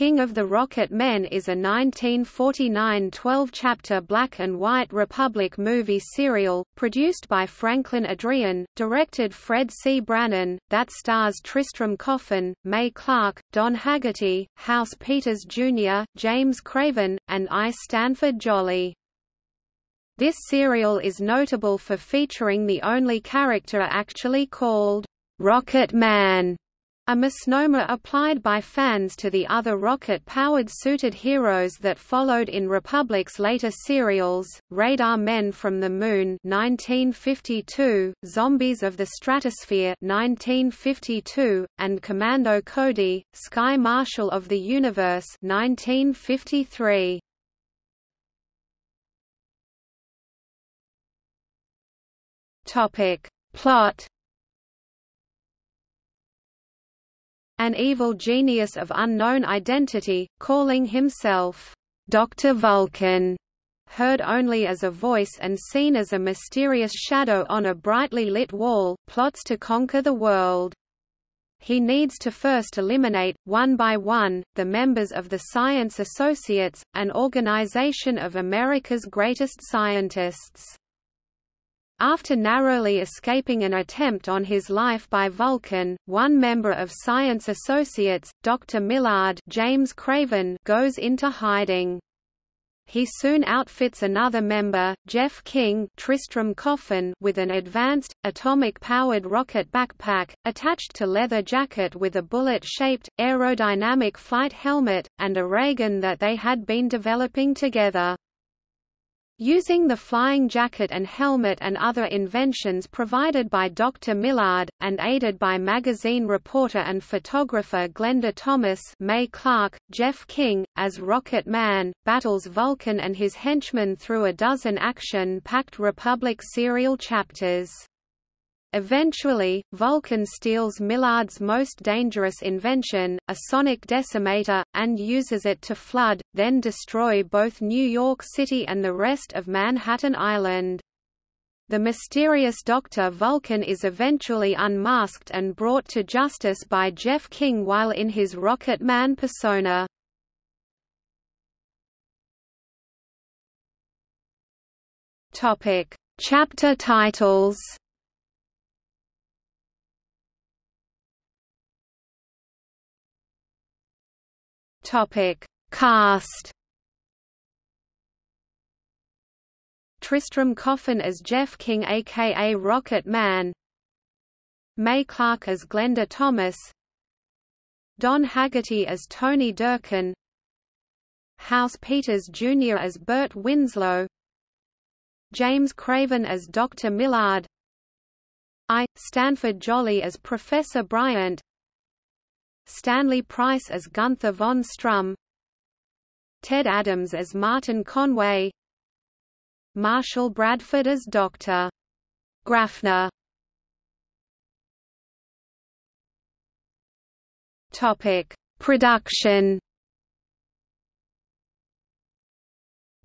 King of the Rocket Men is a 1949 12-chapter black and white Republic movie serial, produced by Franklin Adreon, directed Fred C. Brannon, that stars Tristram Coffin, Mae Clarke, Don Haggerty, House Peters Jr., James Craven, and I. Stanford Jolly. This serial is notable for featuring the only character actually called Rocket Man a misnomer applied by fans to the other rocket-powered suited heroes that followed in Republic's later serials, Radar Men from the Moon 1952, Zombies of the Stratosphere 1952, and Commando Cody, Sky Marshal of the Universe 1953. Topic. Plot an evil genius of unknown identity, calling himself Dr. Vulcan, heard only as a voice and seen as a mysterious shadow on a brightly lit wall, plots to conquer the world. He needs to first eliminate, one by one, the members of the Science Associates, an organization of America's greatest scientists. After narrowly escaping an attempt on his life by Vulcan, one member of Science Associates, Dr. Millard James Craven, goes into hiding. He soon outfits another member, Jeff King Tristram Coffin, with an advanced, atomic-powered rocket backpack, attached to leather jacket with a bullet-shaped, aerodynamic flight helmet, and a ray gun that they had been developing together. Using the flying jacket and helmet and other inventions provided by Dr. Millard, and aided by magazine reporter and photographer Glenda Thomas Mae Clarke, Jeff King, as Rocket Man, battles Vulcan and his henchmen through a dozen action-packed Republic serial chapters. Eventually, Vulcan steals Millard's most dangerous invention, a sonic decimator, and uses it to flood, then destroy both New York City and the rest of Manhattan Island. The mysterious Dr. Vulcan is eventually unmasked and brought to justice by Jeff King while in his Rocket Man persona. Chapter titles Topic: Cast. Tristram Coffin as Jeff King aka Rocket Man Mae Clarke as Glenda Thomas Don Haggerty as Tony Durkin House Peters Jr. as Burt Winslow James Craven as Dr. Millard I. Stanford Jolly as Professor Bryant Stanley Price as Gunther von Strum Ted Adams as Martin Conway Marshall Bradford as Dr. Grafner Topic: Production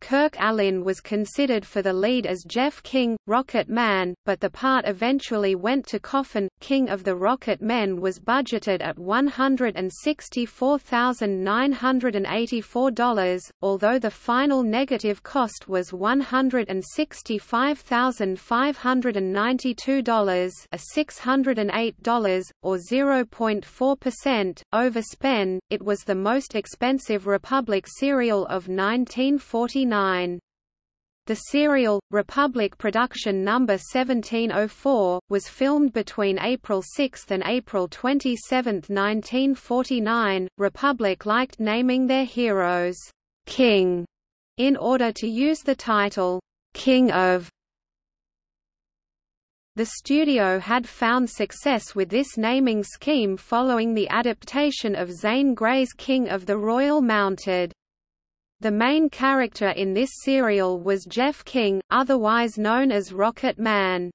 Kirk Alyn was considered for the lead as Jeff King, Rocket Man, but the part eventually went to Coffin. King of the Rocket Men was budgeted at $164,984, although the final negative cost was $165,592 a $608, or 0.4%, overspend. It was the most expensive Republic serial of 1949. The serial, Republic Production No. 1704, was filmed between April 6 and April 27, 1949. Republic liked naming their heroes, King, in order to use the title, King of. The studio had found success with this naming scheme following the adaptation of Zane Grey's King of the Royal Mounted. The main character in this serial was Jeff King, otherwise known as Rocket Man.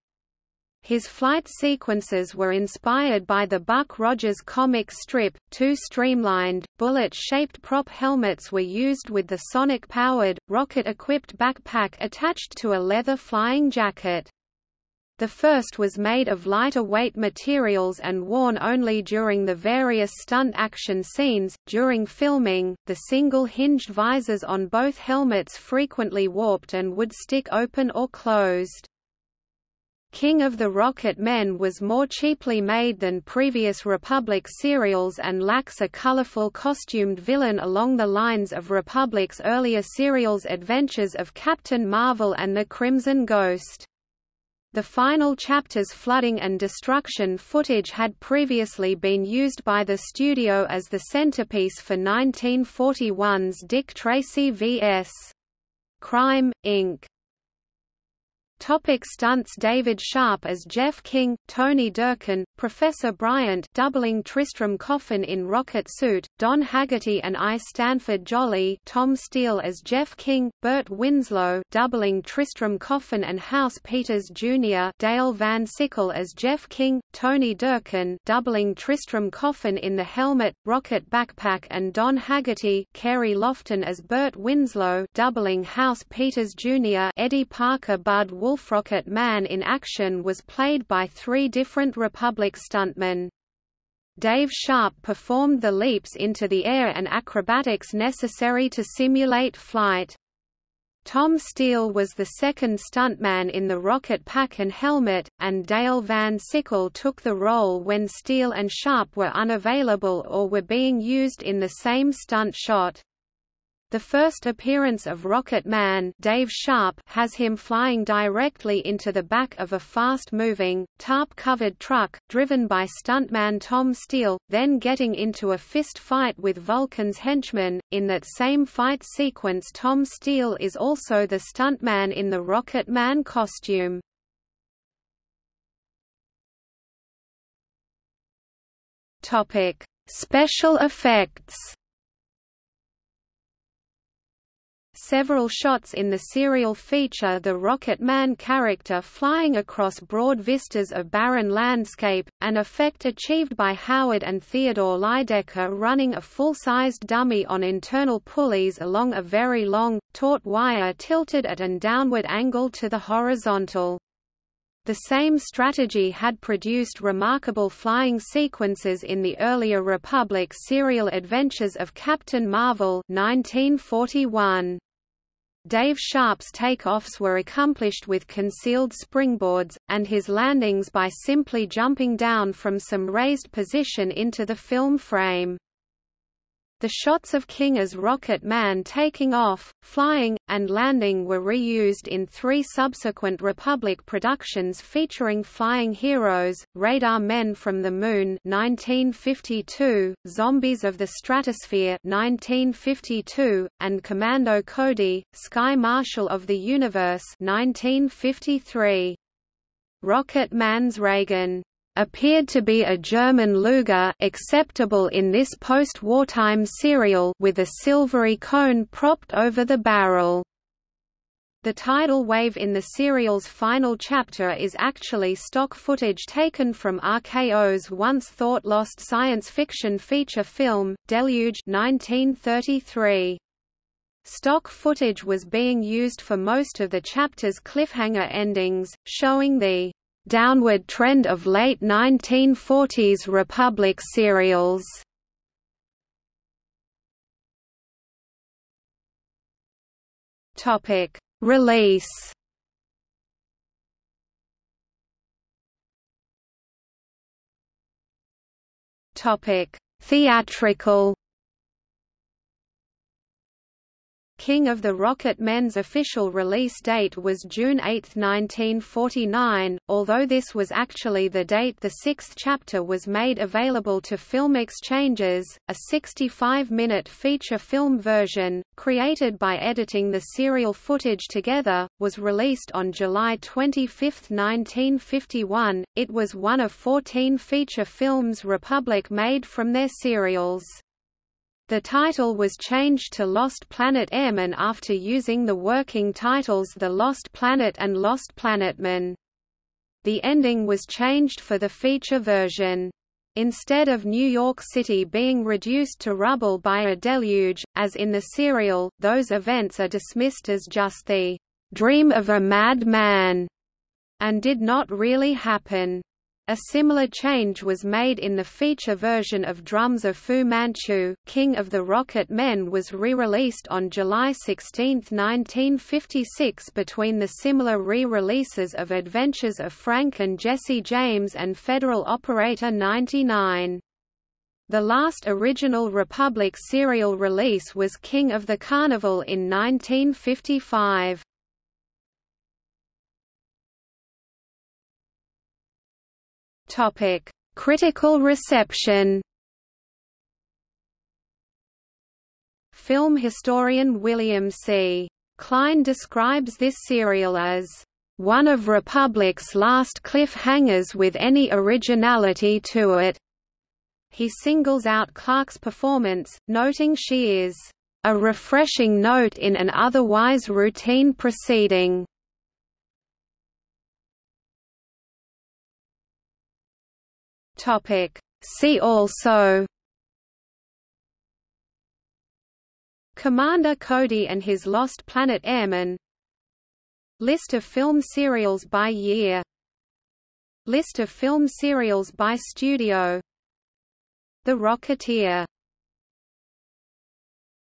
His flight sequences were inspired by the Buck Rogers comic strip. Two streamlined, bullet shaped prop helmets were used with the sonic powered, rocket equipped backpack attached to a leather flying jacket. The first was made of lighter weight materials and worn only during the various stunt action scenes. During filming, the single hinged visors on both helmets frequently warped and would stick open or closed. King of the Rocket Men was more cheaply made than previous Republic serials and lacks a colorful costumed villain along the lines of Republic's earlier serials Adventures of Captain Marvel and the Crimson Ghost. The final chapter's flooding and destruction footage had previously been used by the studio as the centerpiece for 1941's Dick Tracy vs. Crime, Inc. Topic stunts David Sharpe as Jeff King, Tony Durkin, Professor Bryant doubling Tristram Coffin in rocket suit, Don Haggerty and I Stanford Jolly Tom Steele as Jeff King, Burt Winslow doubling Tristram Coffin and House Peters Jr. Dale Van Sickel as Jeff King, Tony Durkin doubling Tristram Coffin in the helmet, rocket backpack and Don Haggerty Carey Loftin as Burt Winslow doubling House Peters Jr. Eddie Parker Bud Wolfrocket Man in action was played by three different Republic stuntmen. Dave Sharpe performed the leaps into the air and acrobatics necessary to simulate flight. Tom Steele was the second stuntman in the rocket pack and helmet, and Dale Van Sickel took the role when Steele and Sharpe were unavailable or were being used in the same stunt shot. The first appearance of Rocket Man Dave Sharpe has him flying directly into the back of a fast-moving, tarp-covered truck, driven by stuntman Tom Steele, then getting into a fist fight with Vulcan's henchmen. In that same fight sequence Tom Steele is also the stuntman in the Rocket Man costume. Special effects Several shots in the serial feature the Rocket Man character flying across broad vistas of barren landscape, an effect achieved by Howard and Theodore Lydecker running a full-sized dummy on internal pulleys along a very long, taut wire tilted at an downward angle to the horizontal. The same strategy had produced remarkable flying sequences in the earlier Republic serial Adventures of Captain Marvel 1941. Dave Sharpe's takeoffs were accomplished with concealed springboards, and his landings by simply jumping down from some raised position into the film frame. The shots of King as Rocket Man taking off, flying, and landing were reused in three subsequent Republic productions featuring flying heroes, Radar Men from the Moon 1952, Zombies of the Stratosphere 1952, and Commando Cody, Sky Marshal of the Universe 1953. Rocket Man's ray gun appeared to be a German Luger acceptable in this post-wartime serial with a silvery cone propped over the barrel. The tidal wave in the serial's final chapter is actually stock footage taken from RKO's once thought lost science fiction feature film, Deluge 1933. Stock footage was being used for most of the chapter's cliffhanger endings, showing the downward trend of late 1940s Republic serials. Topic: Release. Topic: Theatrical. King of the Rocket Men's official release date was June 8, 1949, although this was actually the date the sixth chapter was made available to Film Exchanges, a 65-minute feature film version, created by editing the serial footage together, was released on July 25, 1951. It was one of 14 feature films Republic made from their serials. The title was changed to Lost Planet Airman after using the working titles The Lost Planet and Lost Planetman. The ending was changed for the feature version. Instead of New York City being reduced to rubble by a deluge, as in the serial, those events are dismissed as just the dream of a madman, and did not really happen. A similar change was made in the feature version of Drums of Fu Manchu. King of the Rocket Men was re-released on July 16, 1956 between the similar re-releases of Adventures of Frank and Jesse James and Federal Operator 99. The last original Republic serial release was King of the Carnival in 1955. Topic: Critical reception. Film historian William C. Cline describes this serial as one of Republic's last cliffhangers with any originality to it. He singles out Clarke's performance, noting she is a refreshing note in an otherwise routine proceeding. Topic. See also Commander Cody and his Lost Planet Airmen List of film serials by year List of film serials by studio The Rocketeer